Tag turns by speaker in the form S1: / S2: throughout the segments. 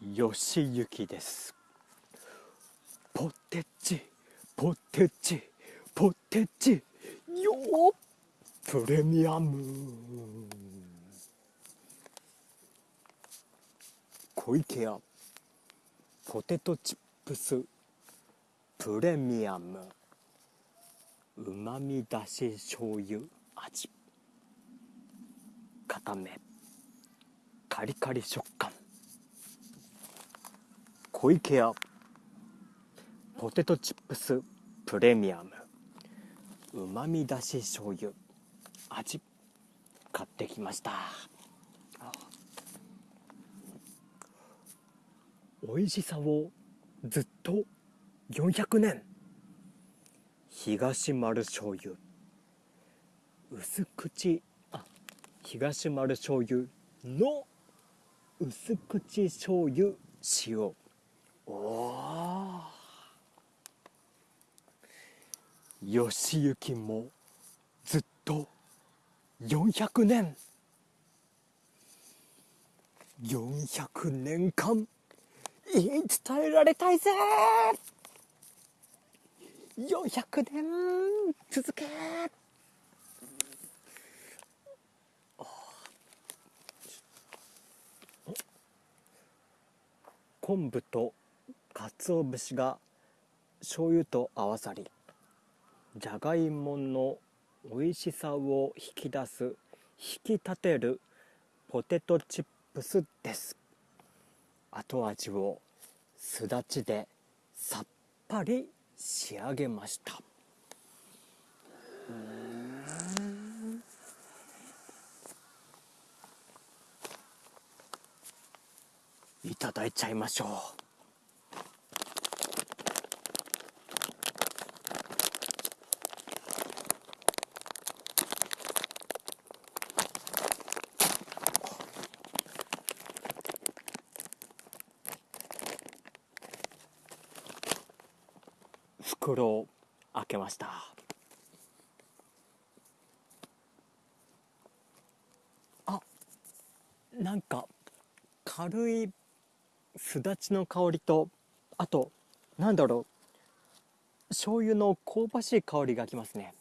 S1: よしゆきです。ポテチポテチポテチ。よっプレミアム。小池屋。ポテトチップス。プレミアム。うまみだし醤油。味。固め。カリカリ食感。小池屋。ポテトチップスプレミアム。うまみだし醤油。味買ってきました。美味しさをずっと400年。東丸醤油。薄口あ東丸醤油の薄口醤油塩。おお義行もずっと400年400年間言い伝えられたいぜ。400年続け。昆布と鰹節が醤油と合わさりじゃがいもの美味しさを引き出す引き立てるポテトチップスです。後味をすだちでさっぱり仕上げました。いただいちゃいましょう。袋を開けました。あなんか軽いすだちの香りとあとなんだろう。醤油の香ばしい香りがきますね。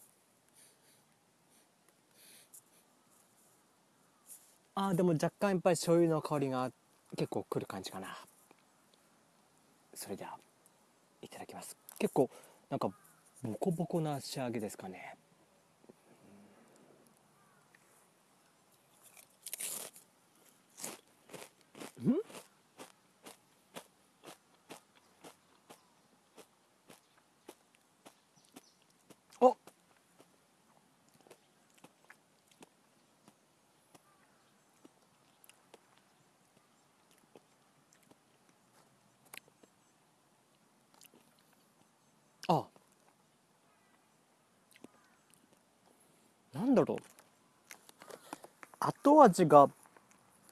S1: あでも若干やっぱり醤油の香りが結構くる感じかな。それではいただきます。結構なんかボコボコな仕上げですかねんああなんだろう。後味が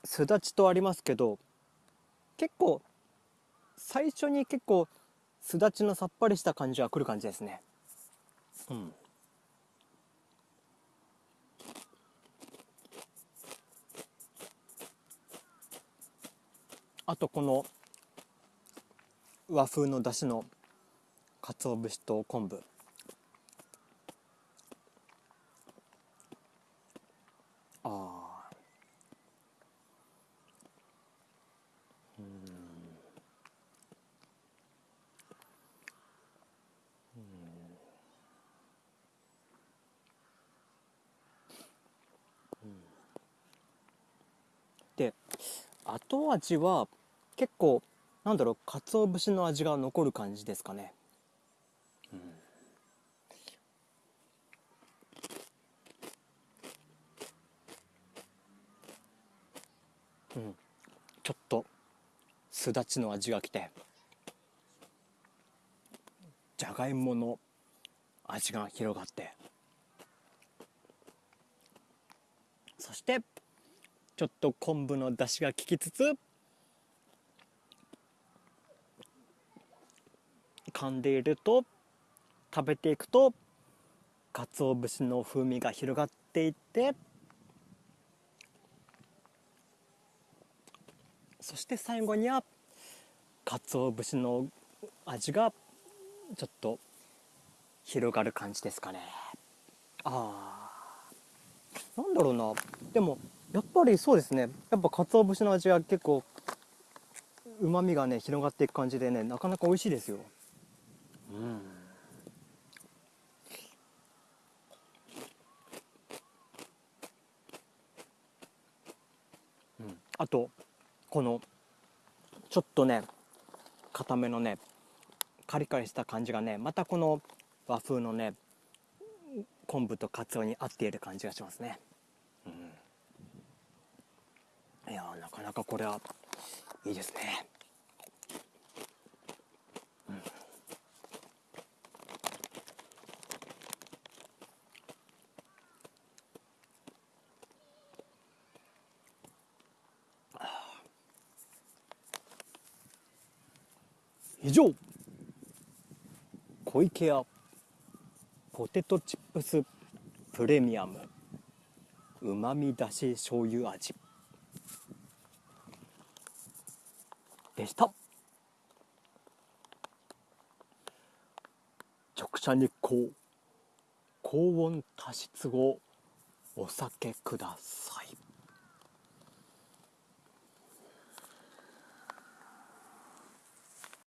S1: すだちとありますけど結構最初に結構すだちのさっぱりした感じはくる感じですね。うん。あとこの和風のだしの鰹節と昆布。ああうん。で後味は結構なんだろう鰹節の味が残る感じですかね。うん、ちょっとすだちの味がきて。じゃがいもの味が広がって。そしてちょっと昆布の出汁が効きつつ噛んでいると食べていくと鰹節の風味が広がっていってそして最後には鰹節の味がちょっと広がる感じですかね。あー。なんだろうな。でもやっぱりそうですね。やっぱ鰹節の味が結構うまみがね広がっていく感じでねなかなか美味しいですよ。うん。うん。あとこのちょっとね固めのねカリカリした感じがねまたこの和風のね昆布とカツオに合っている感じがしますね、うん、いやなかなかこれはいいですね、以上。小池屋。ポテトチップス。プレミアム。うまみだし醤油味。でした。直射日光。高温多湿をお酒ください。